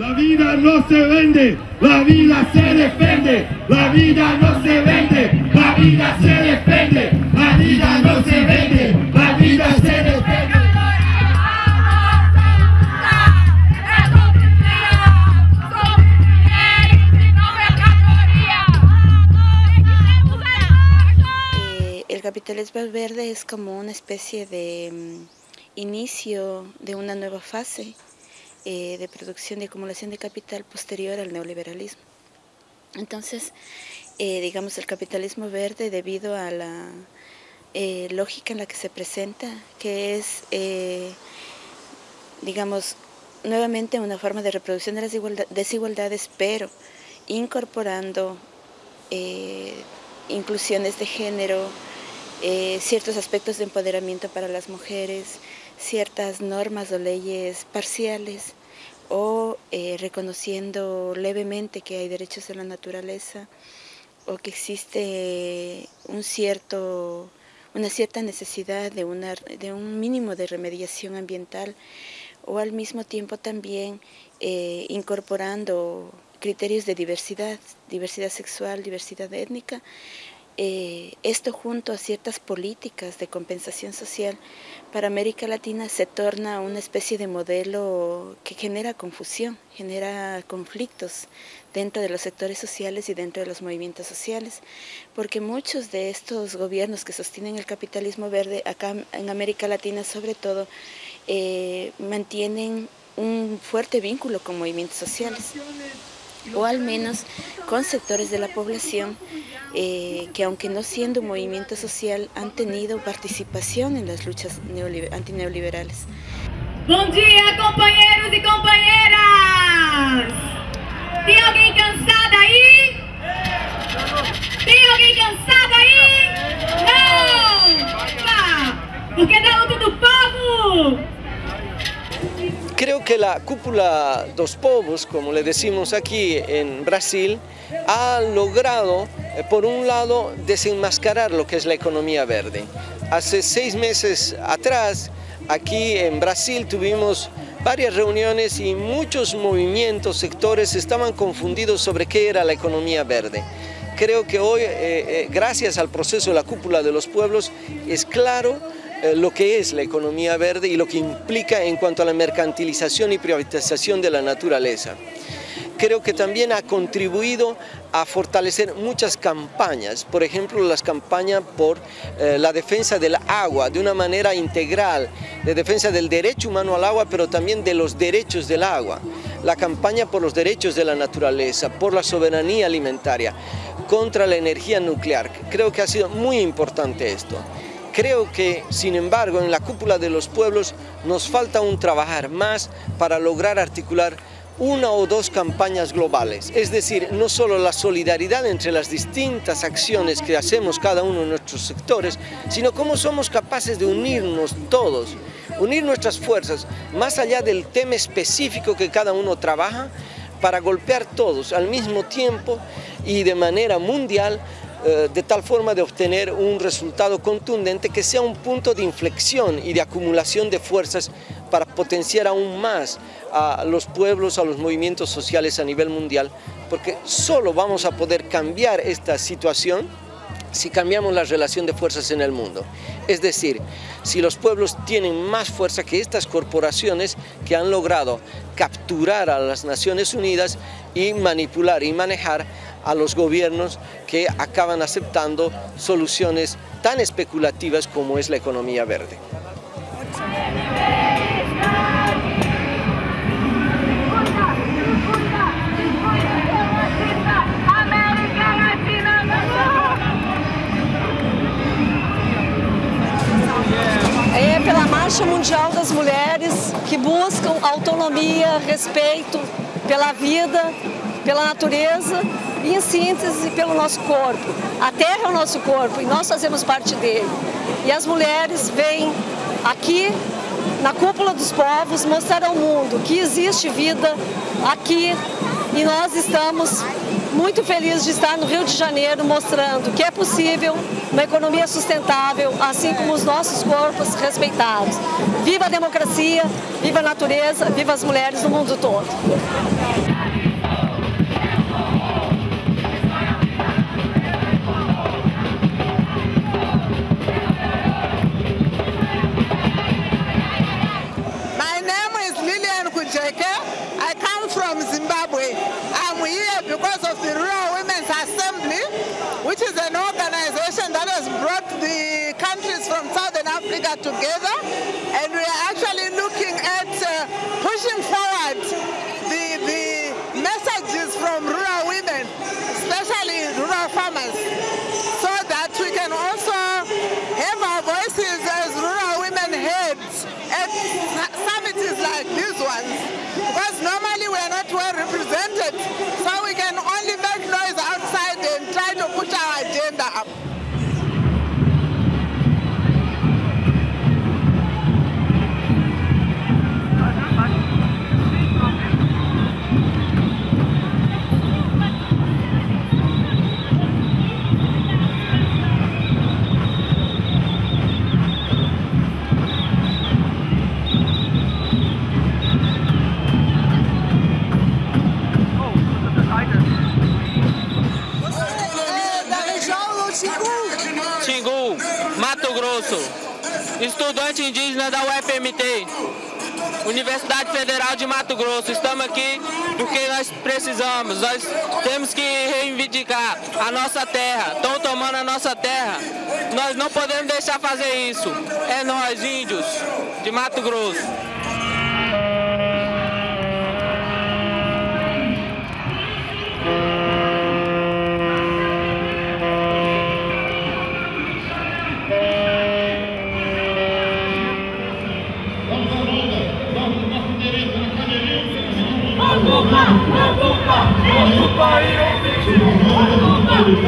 La vida no se vende, la vida se defiende. La vida no se vende, la vida se defiende. La vida no se vende, la vida se defiende. Eh, el capitalismo verde es como una especie de mm, inicio de una nueva fase eh, de producción y acumulación de capital posterior al neoliberalismo. Entonces, eh, digamos, el capitalismo verde debido a la eh, lógica en la que se presenta, que es, digamos, nuevamente una forma de reproducción de las desigualdades, pero incorporando inclusiones de género, ciertos aspectos de empoderamiento para las mujeres, ciertas normas o leyes parciales o eh, reconociendo levemente que hay derechos de la naturaleza o que existe un cierto, una cierta necesidad de, una, de un mínimo de remediación ambiental o al mismo tiempo también eh, incorporando criterios de diversidad, diversidad sexual, diversidad étnica, eh, esto junto a ciertas políticas de compensación social para América Latina se torna una especie de modelo que genera confusión, genera conflictos dentro de los sectores sociales y dentro de los movimientos sociales, porque muchos de estos gobiernos que sostienen el capitalismo verde acá en América Latina sobre todo, eh, mantienen un fuerte vínculo con movimientos sociales o al menos con sectores de la población eh, que aunque no siendo un movimiento social han tenido participación en las luchas antineoliberales. Bom dia, companheiros e companheiras! Tem alguém cansado aí? Tem alguém cansado aí? Não! Tá! Porque da luta do povo Creo que la cúpula dos povos, como le decimos aquí en Brasil, ha logrado, por un lado, desenmascarar lo que es la economía verde. Hace seis meses atrás, aquí en Brasil tuvimos varias reuniones y muchos movimientos, sectores estaban confundidos sobre qué era la economía verde. Creo que hoy, eh, eh, gracias al proceso de la cúpula de los pueblos, es claro eh, lo que es la economía verde y lo que implica en cuanto a la mercantilización y privatización de la naturaleza. Creo que también ha contribuido a fortalecer muchas campañas, por ejemplo las campañas por eh, la defensa del agua de una manera integral, de defensa del derecho humano al agua, pero también de los derechos del agua, la campaña por los derechos de la naturaleza, por la soberanía alimentaria, contra la energía nuclear. Creo que ha sido muy importante esto. Creo que, sin embargo, en la cúpula de los pueblos nos falta un trabajar más para lograr articular una o dos campañas globales, es decir, no solo la solidaridad entre las distintas acciones que hacemos cada uno de nuestros sectores, sino cómo somos capaces de unirnos todos, unir nuestras fuerzas, más allá del tema específico que cada uno trabaja, para golpear todos al mismo tiempo y de manera mundial eh, de tal forma de obtener un resultado contundente que sea un punto de inflexión y de acumulación de fuerzas para potenciar aún más a los pueblos, a los movimientos sociales a nivel mundial, porque solo vamos a poder cambiar esta situación si cambiamos la relación de fuerzas en el mundo. Es decir, si los pueblos tienen más fuerza que estas corporaciones que han logrado capturar a las Naciones Unidas y manipular y manejar a los gobiernos que acaban aceptando soluciones tan especulativas como es la economía verde. Mundial das Mulheres que buscam autonomia, respeito pela vida, pela natureza e, em síntese, pelo nosso corpo. A terra é o nosso corpo e nós fazemos parte dele. E as mulheres vêm aqui na cúpula dos povos mostrar ao mundo que existe vida aqui e nós estamos muito feliz de estar no Rio de Janeiro mostrando que é possível uma economia sustentável, assim como os nossos corpos respeitados. Viva a democracia, viva a natureza, viva as mulheres no mundo todo. Africa together. And we are actually looking at uh, pushing forward the, the messages from rural women, especially rural farmers, Xingu. Mato Grosso, estudante indígena da UFMT, Universidade Federal de Mato Grosso. Estamos aqui porque nós precisamos, nós temos que reivindicar a nossa terra. Estão tomando a nossa terra. Nós não podemos deixar fazer isso. É nós, índios de Mato Grosso. 五八五五八五五八一二一二三四五